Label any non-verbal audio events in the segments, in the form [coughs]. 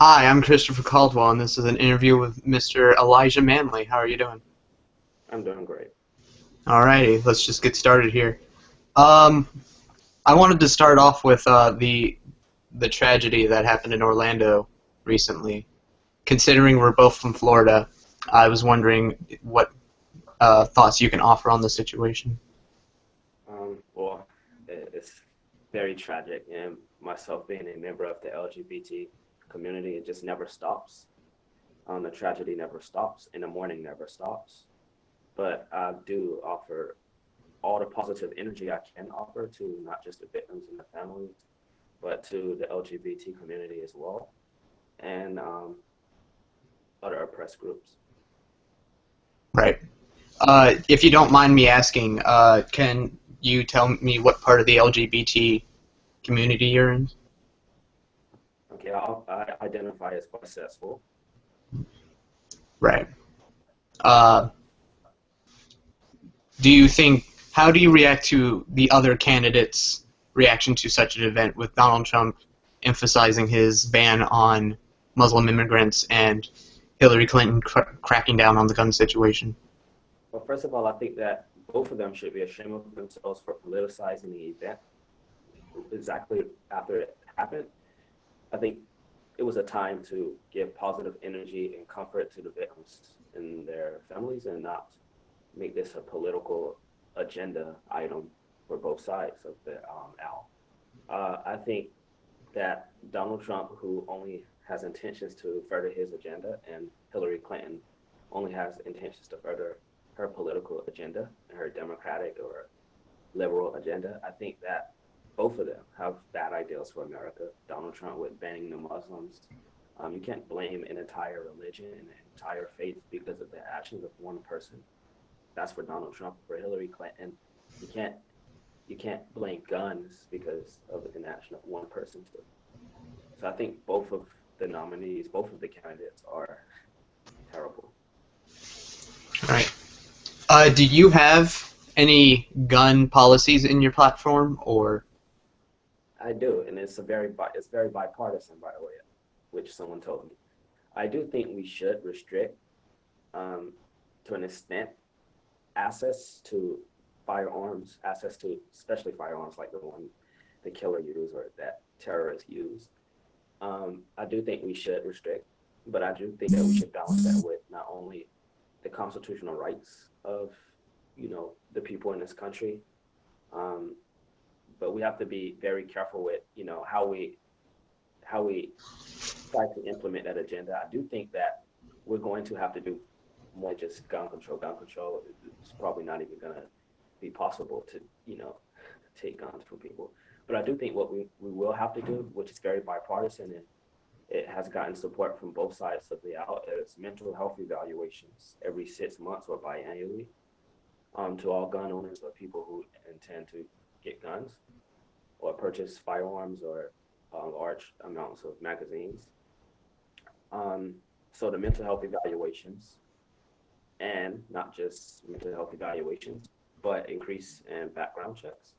Hi, I'm Christopher Caldwell, and this is an interview with Mr. Elijah Manley. How are you doing? I'm doing great. Alrighty, let's just get started here. Um, I wanted to start off with uh, the the tragedy that happened in Orlando recently. Considering we're both from Florida, I was wondering what uh, thoughts you can offer on the situation. Um, well, it's very tragic, and myself being a member of the LGBT community, it just never stops. Um, the tragedy never stops, and the mourning never stops. But I do offer all the positive energy I can offer to not just the victims and the families, but to the LGBT community as well, and um, other oppressed groups. Right. Uh, if you don't mind me asking, uh, can you tell me what part of the LGBT community you're in? Identify as bisexual. Right. Uh, do you think, how do you react to the other candidates' reaction to such an event with Donald Trump emphasizing his ban on Muslim immigrants and Hillary Clinton cr cracking down on the gun situation? Well, first of all, I think that both of them should be ashamed of themselves for politicizing the event exactly after it happened. I think it was a time to give positive energy and comfort to the victims and their families and not make this a political agenda item for both sides of the um, aisle. Uh, I think that Donald Trump, who only has intentions to further his agenda, and Hillary Clinton only has intentions to further her political agenda and her democratic or liberal agenda, I think that both of them have bad ideals for America. Donald Trump with banning the Muslims. Um, you can't blame an entire religion an entire faith because of the actions of one person. That's for Donald Trump. For Hillary Clinton, you can't you can't blame guns because of an action of one person. Too. So I think both of the nominees, both of the candidates, are terrible. All right. Uh, do you have any gun policies in your platform, or I do, and it's a very it's very bipartisan, by the way, which someone told me. I do think we should restrict, um, to an extent, access to firearms, access to especially firearms like the one the killer used or that terrorists use. Um, I do think we should restrict, but I do think that we should balance that with not only the constitutional rights of, you know, the people in this country, um, but we have to be very careful with you know how we how we try to implement that agenda. I do think that we're going to have to do more just gun control. Gun control is probably not even going to be possible to you know take guns from people. But I do think what we, we will have to do, which is very bipartisan and it has gotten support from both sides of the aisle, is mental health evaluations every six months or biannually um, to all gun owners or people who intend to get guns or purchase firearms or uh, large amounts of magazines. Um, so the mental health evaluations and not just mental health evaluations, but increase in background checks.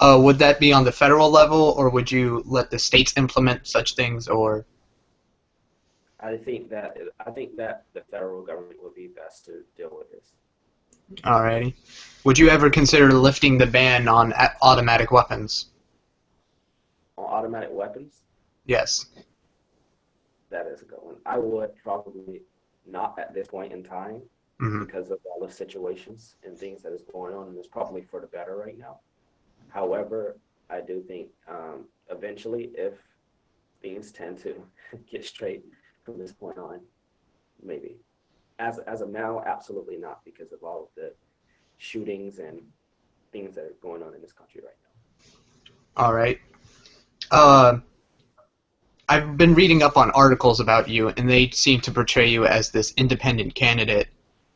Uh, would that be on the federal level, or would you let the states implement such things, or? I think that I think that the federal government would be best to deal with this. Alrighty. Would you ever consider lifting the ban on automatic weapons? On automatic weapons? Yes. That is a good one. I would probably not at this point in time mm-hmm. because of all the situations and things that is going on, and it's probably for the better right now. However, I do think um, eventually, if things tend to [laughs] get straight from this point on, maybe as as of now, absolutely not because of all of the shootings and things that are going on in this country right now. All right. Uh, I've been reading up on articles about you, and they seem to portray you as this independent candidate,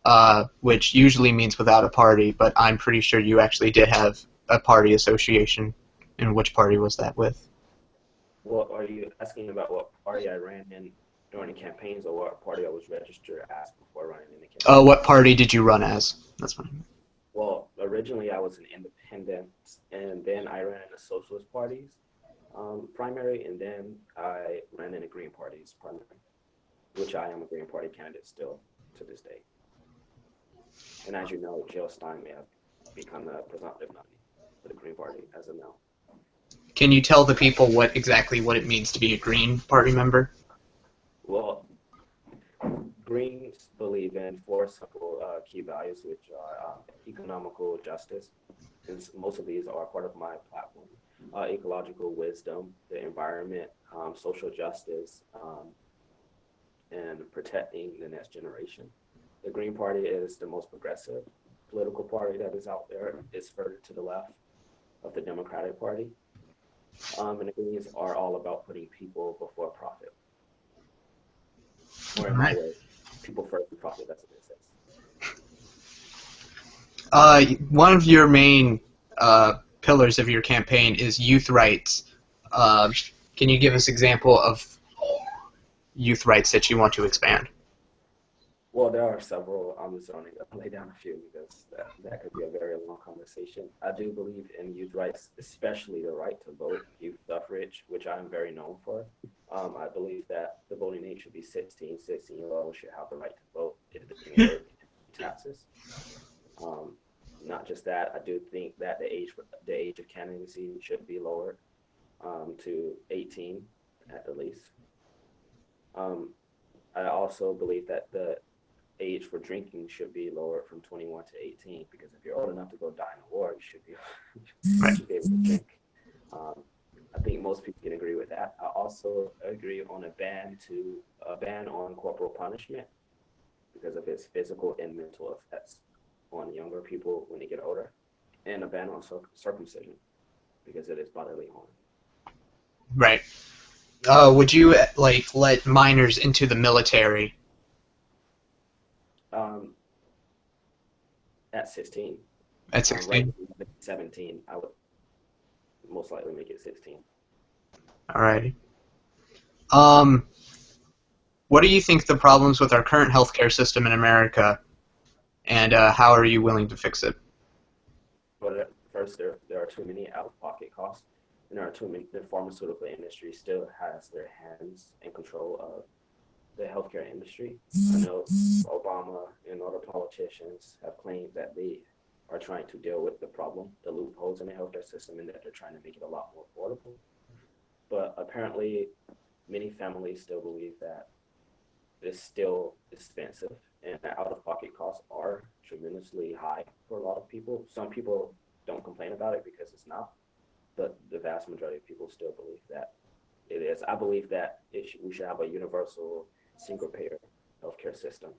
uh, which usually means without a party. But I'm pretty sure you actually did have a party association. And which party was that with? Well, are you asking about what party I ran in during the campaigns or what party I was registered as before running in the campaign. Uh, what party did you run as? That's fine. Well, originally I was an independent, and then I ran in the socialist parties um, primary, and then I ran in the Green Party's primary, which I am a Green Party candidate still to this day. And as you know, Jill Stein may have become the presumptive nominee for the Green Party as of now. Can you tell the people what exactly what it means to be a Green Party member? Well, Greens believe in four simple uh, key values, which are uh, economical justice. And most of these are part of my platform. Uh, ecological wisdom, the environment, um, social justice, um, and protecting the next generation. The Green Party is the most progressive political party that is out there. It's further to the left of the Democratic Party. Um, and the Greens are all about putting people before profit. Or in my way, people first profit, that's what it says. Uh, one of your main uh, pillars of your campaign is youth rights. Uh, can you give us example of youth rights that you want to expand? Well, there are several. I'm just going to lay down a few because that, that could be a very long conversation. I do believe in youth rights, especially the right to vote, youth suffrage, which I'm very known for. Um, I believe that the voting age should be 16. 16 year olds should have the right to vote if they taxes. Um, not just that, I do think that the age the age of candidacy should be lowered um, to 18 at the least. Um, I also believe that the age for drinking should be lowered from 21 to 18 because if you're old enough to go die in a war, you should be, [laughs] you should be able to drink. Um, I think most people can agree with that. I also agree on a ban to a ban on corporal punishment because of its physical and mental effects on younger people when they get older, and a ban on circumcision because it is bodily harm. Right. Uh, would you like let minors into the military? Um, at 16. At 16? Um, right 17. I would most likely make it 16. Alrighty. Um, what do you think the problems with our current healthcare system in America, and uh, how are you willing to fix it? Well, first, there, there are too many out-of-pocket costs, and there are too many. The pharmaceutical industry still has their hands in control of the healthcare industry. I know Obama and other politicians have claimed that they are trying to deal with the problem, the loopholes in the healthcare system, and that they're trying to make it a lot more affordable. But apparently, many families still believe that it's still expensive and out-of-pocket costs are tremendously high for a lot of people. Some people don't complain about it because it's not, but the vast majority of people still believe that it is. I believe that we should have a universal single-payer healthcare system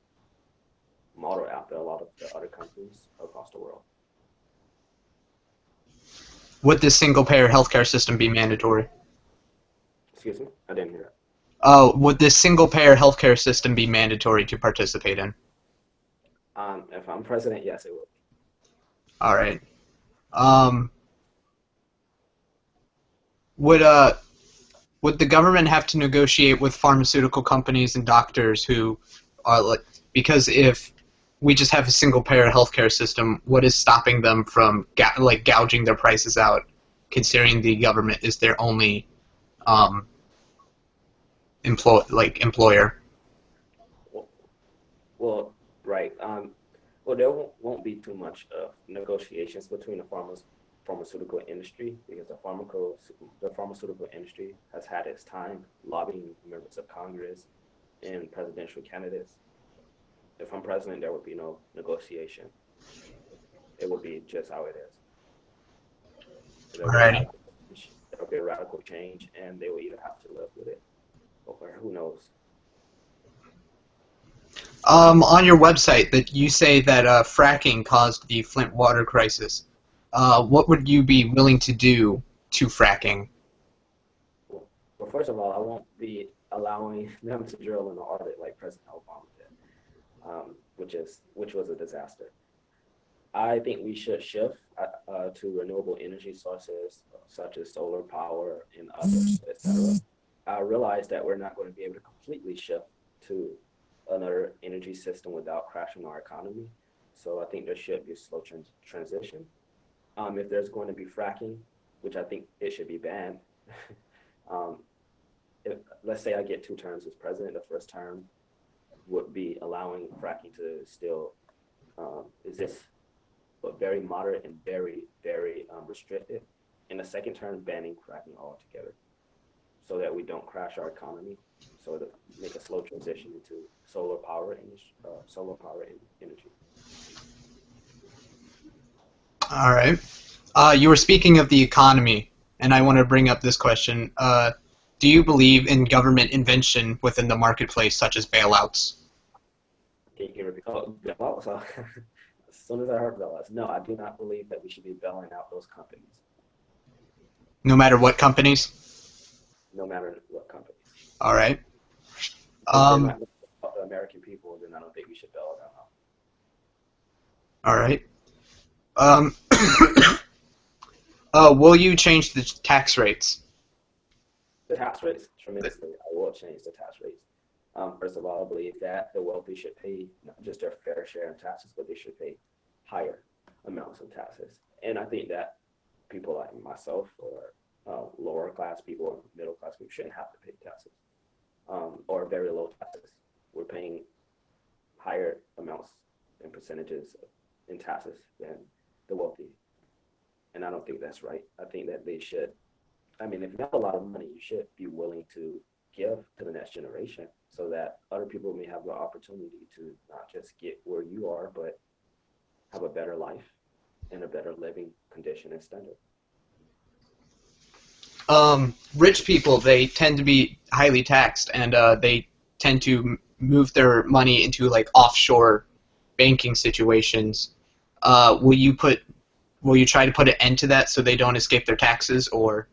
modeled after a lot of the other countries across the world. Would this single-payer healthcare system be mandatory? Excuse me, I didn't hear that. Uh, would this single-payer healthcare system be mandatory to participate in? Um, if I'm president, yes, it would. All right. Um, would uh, would the government have to negotiate with pharmaceutical companies and doctors who are like because if we just have a single payer healthcare system, what is stopping them from ga- like gouging their prices out, considering the government is their only um, employ like employer? Well, right. Um, well, there won't, won't be too much uh, negotiations between the farmers pharmaceutical industry because the pharmaco the pharmaceutical industry has had its time lobbying members of Congress and presidential candidates. If I'm president, there would be no negotiation. It would be just how it is. There right. There would be a radical change, and they will either have to live with it, or who knows. Um, on your website, that you say that uh, fracking caused the Flint water crisis. Uh, what would you be willing to do to fracking? Well, first of all, I won't be allowing [laughs] them to drill in the Arctic like President Obama did, um, which is which was a disaster. I think we should shift uh, uh, to renewable energy sources such as solar power and others, etc. I realize that we're not going to be able to completely shift to another energy system without crashing our economy. So I think there should be a slow trans transition. Um, if there's going to be fracking, which I think it should be banned, [laughs] Um, if, let's say I get two terms as president, the first term would be allowing fracking to still um, exist, but very moderate and very, very um, restricted. In the second term, banning fracking altogether so that we don't crash our economy, so to make a slow transition into solar power and uh, solar power and energy. All right. Uh, you were speaking of the economy, and I want to bring up this question. Uh, do you believe in government invention within the marketplace, such as bailouts? Can you? Oh, bailouts. [laughs] as soon as I heard bailouts, no, I do not believe that we should be bailing out those companies. No matter what companies. No matter what companies. All right. Um, not the American people, then I don't think we should bail them out. all right. Um, [coughs] uh, will you change the tax rates? The tax rates tremendously. I will change the tax rates. Um, first of all, I believe that the wealthy should pay not just their fair share of taxes, but they should pay higher amounts of taxes. And I think that people like myself or uh, lower class people or middle class people shouldn't have to pay taxes um, or very low taxes. We're paying higher amounts and percentages in taxes than the wealthy. And I don't think that's right. I think that they should I mean, if you have a lot of money, you should be willing to give to the next generation so that other people may have the opportunity to not just get where you are, but have a better life and a better living condition and standard. Um, rich people they tend to be highly taxed, and uh, they tend to move their money into like offshore banking situations. Uh, will you put? Will you try to put an end to that so they don't escape their taxes, or?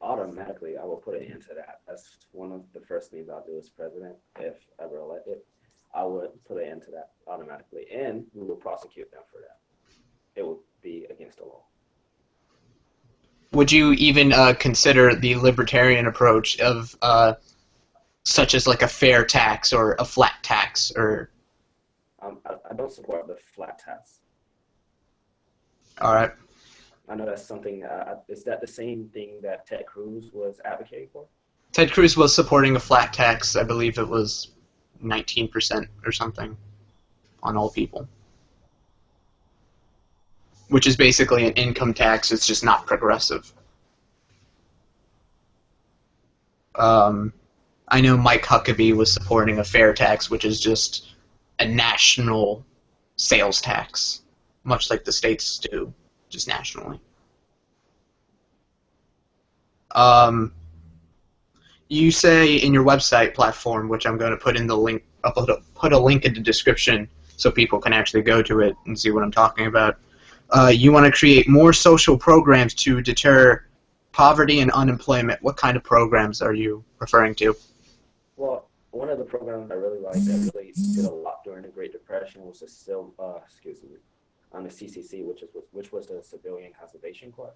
Automatically, I will put an end to that. That's one of the first things I'll do as president, if ever elected. I would put an end to that automatically, and we will prosecute them for that. It would be against the law. would you even uh, consider the libertarian approach of uh, such as like a fair tax or a flat tax or Um, I, I don't support the flat tax. all right I know that's something. Uh, is that the same thing that Ted Cruz was advocating for? ted cruz was supporting a flat tax i believe it was 19% or something on all people which is basically an income tax it's just not progressive um, i know mike huckabee was supporting a fair tax which is just a national sales tax much like the states do just nationally um, you say in your website platform, which I'm going to put in the link, I'll put a, link in the description so people can actually go to it and see what I'm talking about. Uh, you want to create more social programs to deter poverty and unemployment. What kind of programs are you referring to? Well, one of the programs I really liked that really did a lot during the Great Depression was the Sil- uh, excuse me, on the CCC, which is which was the Civilian Conservation Corps.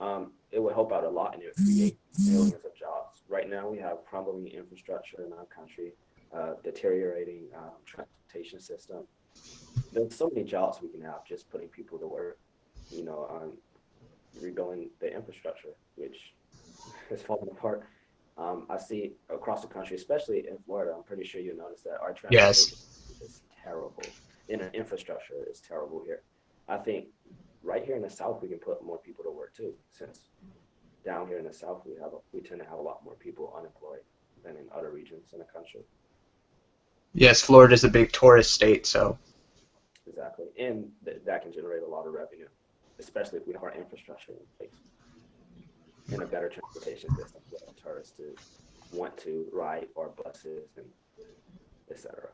Um, it would help out a lot and it would create millions of jobs. Right now, we have crumbling infrastructure in our country, uh, deteriorating um, transportation system. There's so many jobs we can have just putting people to work. You know, on rebuilding the infrastructure, which [laughs] is falling apart. Um, I see across the country, especially in Florida. I'm pretty sure you noticed that our transportation Yes. is terrible, and our infrastructure is terrible here. I think right here in the South, we can put more people to work too, since down here in the South, we have a, we tend to have a lot more people unemployed than in other regions in the country. Yes, Florida is a big tourist state, so Exactly, and th- that can generate a lot of revenue, especially if we have our infrastructure in place and a better transportation system for tourists to want to ride our buses and etc.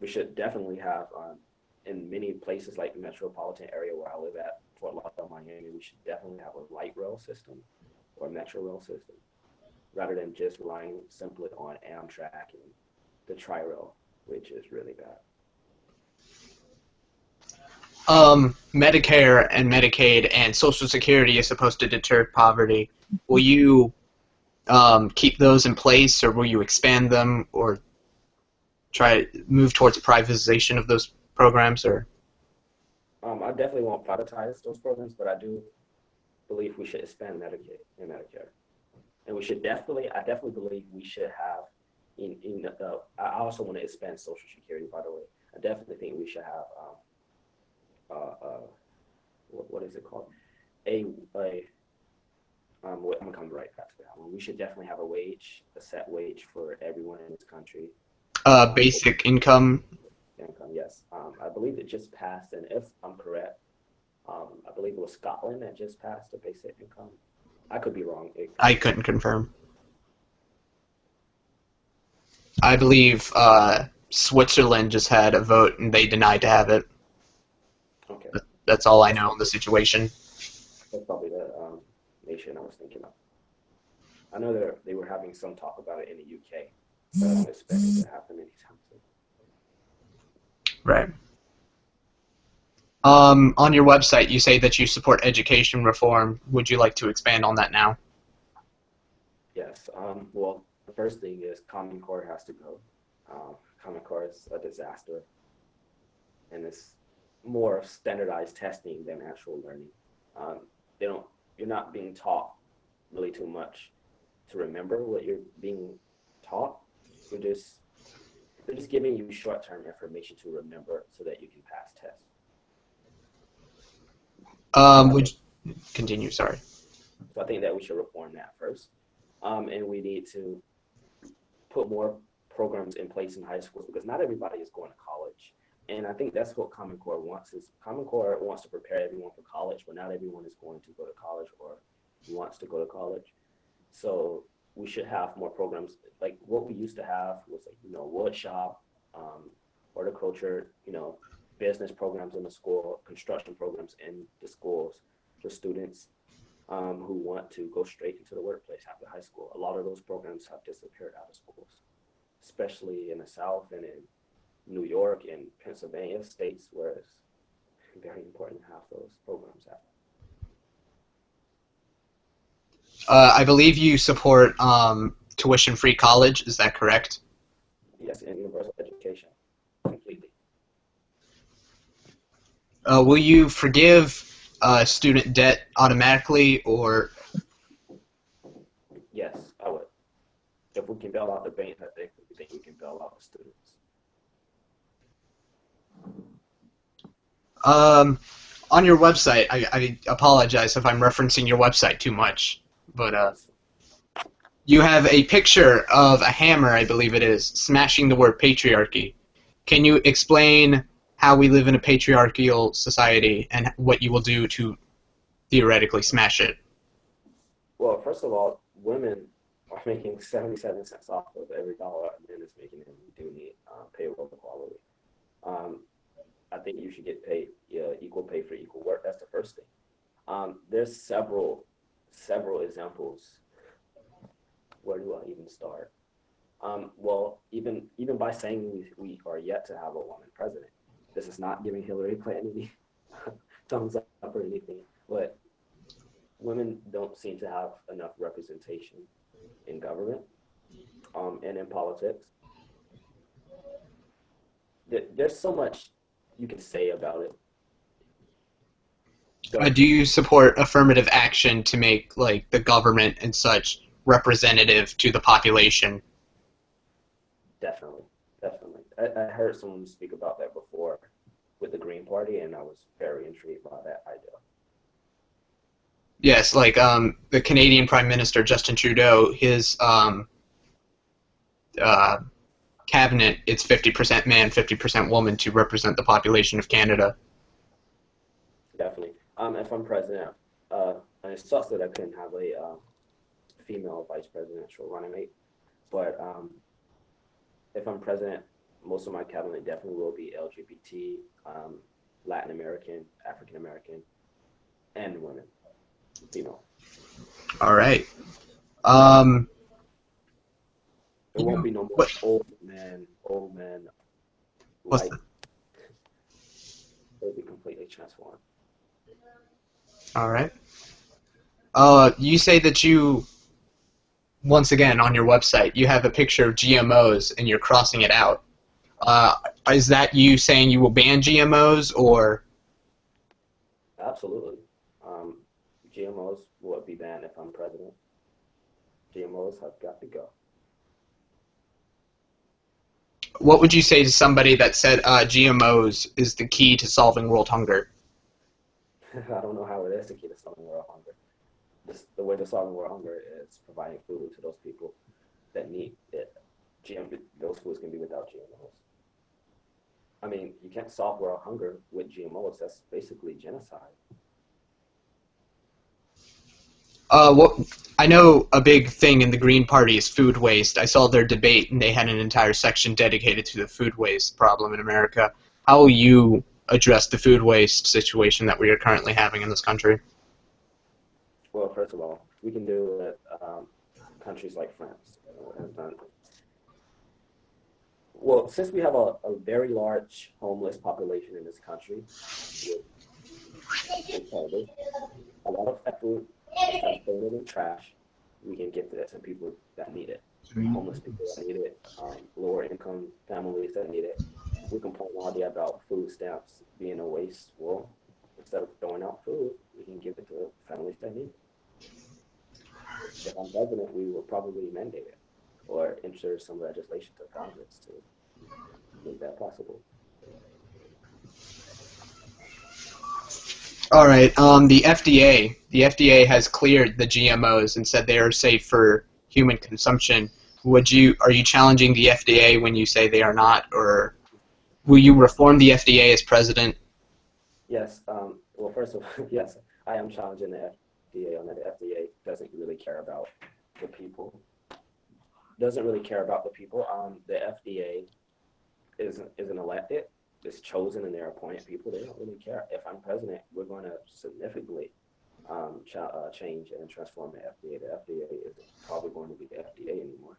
We should definitely have um, in many places like the metropolitan area where I live at, Fort Lauderdale, Miami. We should definitely have a light rail system or metro rail system rather than just relying simply on Amtrak and the Tri-Rail, which is really bad. Um, Medicare and Medicaid and Social Security is supposed to deter poverty. Will you um, keep those in place, or will you expand them, or try to move towards privatization of those programs? Or Um, I definitely won't privatize those programs, but I do believe we should expand Medicaid and Medicare. and we should definitely, I definitely believe we should have. In in the, I also want to expand Social Security. By the way, I definitely think we should have. Um, uh, uh, what, what is it called? A a. Um, I'm gonna come right back to that one. We should definitely have a wage, a set wage for everyone in this country. Uh, basic income. Income, yes. Um, I believe it just passed, and if I'm correct, um, I believe it was Scotland that just passed a basic income. I could be wrong. I couldn't confirm. I believe uh, Switzerland just had a vote and they denied to have it. Okay, That's all I know on the situation. that's probably the um, nation I was thinking of. I know that they were having some talk about it in the UK, but I don't expect it to happen anytime soon. Right. Um, on your website, you say that you support education reform. Would you like to expand on that now? Yes. Um, well, the first thing is Common Core has to go. Um, Common Core is a disaster, and it's more of standardized testing than actual learning. Um, they don't. You're not being taught really too much to remember what you're being taught. You're just they're just giving you short-term information to remember so that you can pass tests. Um, would you, continue? Sorry. So I think that we should reform that first. Um, and we need to put more programs in place in high schools because not everybody is going to college. And I think that's what Common Core wants is Common Core wants to prepare everyone for college, but not everyone is going to go to college or wants to go to college. So we should have more programs like what we used to have was like, you know, wood shop, um, horticulture, you know, business programs in the school, construction programs in the schools for students um, who want to go straight into the workplace after high school. A lot of those programs have disappeared out of schools, especially in the South and in New York and Pennsylvania states where it's very important to have those programs out. Uh, I believe you support um, tuition-free college. Is that correct? Yes, and universal education completely. Uh, will you forgive uh, student debt automatically, or Yes, I would. If we can bail out the bank, I think, we can bail out the students. Um, on your website? I, I apologize if I'm referencing your website too much, but uh, you have a picture of a hammer, I believe it is, smashing the word patriarchy. Can you explain how we live in a patriarchal society and what you will do to theoretically smash it? Well, first of all, women are making 77 cents off of every dollar a man is making, and we do need uh, payroll equality. Um, I think you should get paid yeah, equal pay for equal work. That's the first thing. Um, there's several several examples. Where do I even start? Um, well, even even by saying we, we are yet to have a woman president, this is not giving Hillary Clinton any [laughs] thumbs up or anything, but women don't seem to have enough representation in government um, and in politics. There, there's so much you can say about it. Uh, do you support affirmative action to make like the government and such representative to the population? Definitely, definitely. I, I heard someone speak about that before with the Green Party, and I was very intrigued by that idea. Yes, like um, the Canadian Prime Minister Justin Trudeau, his um, uh, cabinet, it's 50% man, 50% woman to represent the population of Canada. Definitely. Um, if I'm president, uh, it sucks that I couldn't have a uh, female vice presidential running mate, but um, if I'm president, most of my cabinet definitely will be LGBT, um, Latin American, African American, and women, female. All right. Um, There won't be no more What- old men, old men, What's white. It'll be completely transformed. all right. Uh, you say that you, once again, on your website, you have a picture of GMOs and you're crossing it out. Uh, is that you saying you will ban GMOs, or Absolutely. Um, GMOs will be banned if I'm president. GMOs have got to go. What would you say to somebody that said uh, GMOs is the key to solving world hunger? [laughs] I don't know how it is the key to solving world hunger. This, the way to solving world hunger is providing food to those people that need it. GM, those foods can be without GMOs. I mean, you can't solve world hunger with GMOs. That's basically genocide. Uh, what I know a big thing in the Green Party is food waste. I saw their debate, and they had an entire section dedicated to the food waste problem in America. How will you address the food waste situation that we are currently having in this country? Well, first of all, we can do it. Um, countries like France has done. Well, since we have a, a very large homeless population in this country, a lot of food instead of throwing it in trash, we can give it to people that need it. Homeless people that need it, um, lower income families that need it. We complain all day about food stamps being a waste. Well, instead of throwing out food, we can give it to families that need it. If I'm president, we will probably mandate it or ensure some legislation to Congress to make that possible. All right. Um, the FDA, the FDA has cleared the GMOs and said they are safe for human consumption. Would you are you challenging the FDA when you say they are not, or will you reform the FDA as president? Yes. Um, well, first of all, [laughs] yes, I am challenging the FDA on that. The FDA doesn't really care about the people. Doesn't really care about the people. Um, the FDA isn't isn't elected is chosen and they're appointed people, they don't really care. If I'm president, we're going to significantly um, ch- uh, change and transform the FDA. The FDA is probably going to be the FDA anymore.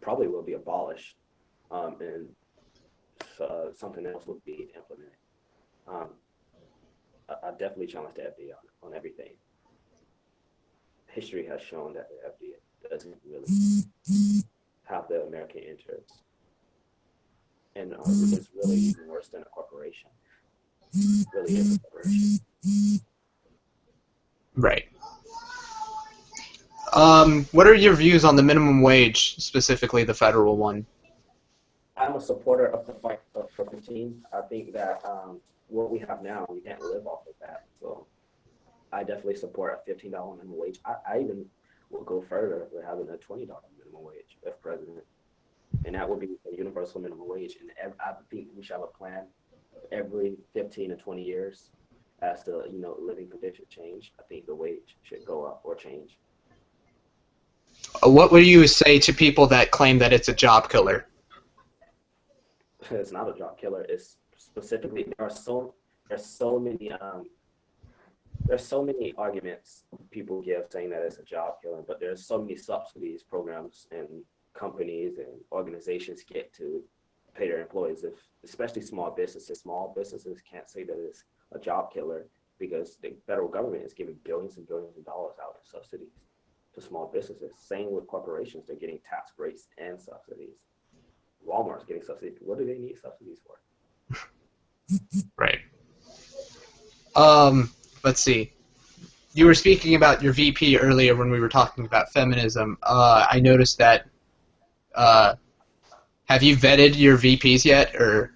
Probably will be abolished, um, and uh, something else will be implemented. Um, I, I, definitely challenge the FDA on, on everything. History has shown that the FDA doesn't really have the American interests and uh, it's really even worse than a corporation. It really is a corporation. Right. Um, what are your views on the minimum wage, specifically the federal one? I'm a supporter of the fight for 15. I think that um, what we have now, we can't live off of that. So I definitely support a $15 minimum wage. I, I even will go further with having a $20 minimum wage if president and that would be a universal minimum wage. And I think we should have a plan every 15 to 20 years as the you know living conditions change. I think the wage should go up or change. Uh, what would you say to people that claim that it's a job killer? [laughs] It's not a job killer. It's specifically there are so there's so many um, there's so many arguments people give saying that it's a job killer, but there's so many subsidies programs and companies and organizations get to pay their employees if especially small businesses. Small businesses can't say that it's a job killer because the federal government is giving billions and billions of dollars out in subsidies to small businesses. Same with corporations. They're getting tax breaks and subsidies. Walmart's getting subsidies. What do they need subsidies for? [laughs] Right. Um let's see. You were speaking about your VP earlier when we were talking about feminism. Uh, I noticed that uh, have you vetted your VPs yet, or?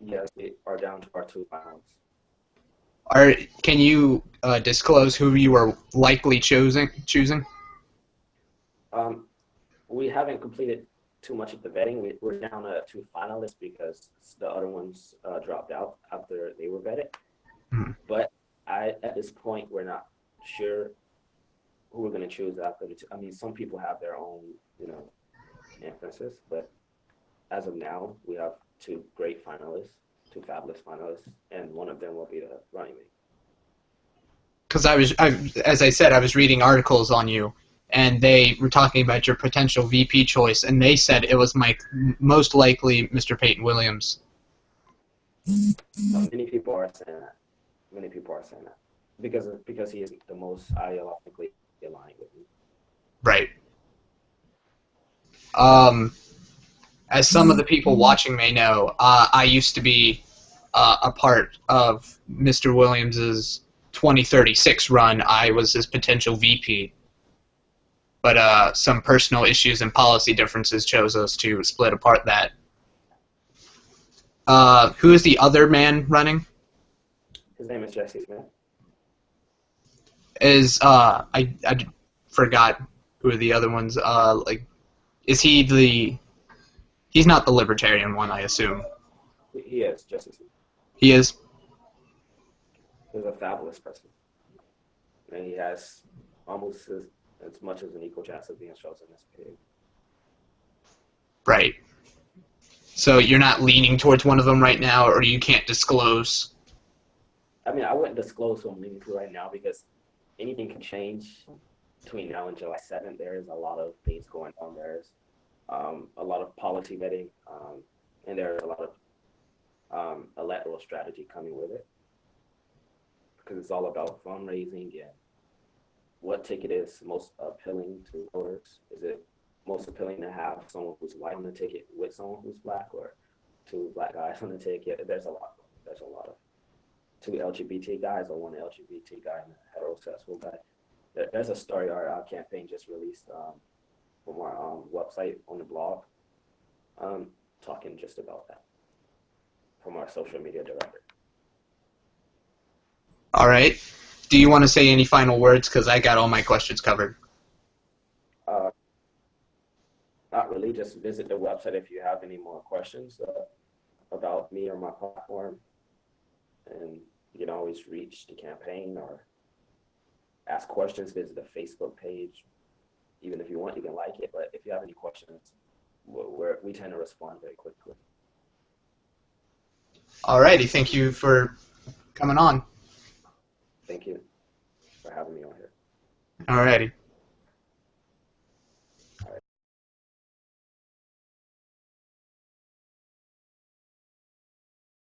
Yes, we are down to our two finals. Are can you uh, disclose who you are likely choosing? Choosing? Um, we haven't completed too much of the vetting. We, we're down to two finalists because the other ones uh, dropped out after they were vetted. Mm-hmm. But I, at this point, we're not sure who we're going to choose after the two. I mean, some people have their own, you know, emphasis, but as of now, we have two great finalists, two fabulous finalists, and one of them will be the running mate. Because I was, I, as I said, I was reading articles on you, and they were talking about your potential VP choice, and they said it was my most likely Mr. Peyton Williams. many people are saying that. Many people are saying that because because he is the most ideologically aligned with me. Right. Um, as some of the people watching may know, uh, I used to be uh, a part of Mr. Williams's 2036 run. I was his potential VP. but uh, some personal issues and policy differences chose us to split apart that. Uh, who is the other man running? His name is Jesse Smith. Is uh, I I forgot who are the other ones. Uh, like, is he the? He's not the libertarian one, I assume. He- He is. He is. He's a fabulous person, and he has almost as, as much as an equal chance of being chosen as pig. Right. So you're not leaning towards one of them right now, or you can't disclose. I mean, I wouldn't disclose who I'm leaning to right now because anything can change between now and July 7th. There is a lot of things going on. There's um, a lot of policy vetting, um, and there's a lot of um, electoral strategy coming with it because it's all about fundraising and what ticket is most appealing to voters. Is it most appealing to have someone who's white on the ticket with someone who's black, or two black guys on the ticket? There's a lot. There's a lot of two LGBT guys or one LGBT guy and a heterosexual guy. There, there's a story our, our campaign just released um, from our um, website on the blog, um, talking just about that from our social media director. All right. Do you want to say any final words? Because I got all my questions covered. Uh, not really, just visit the website if you have any more questions uh, about me or my platform. And you can always reach the campaign or ask questions, visit the Facebook page. Even if you want, you can like it. But if you have any questions, we're, we're, tend to respond very quickly. All righty. Thank you for coming on. Thank you for having me on here. All righty.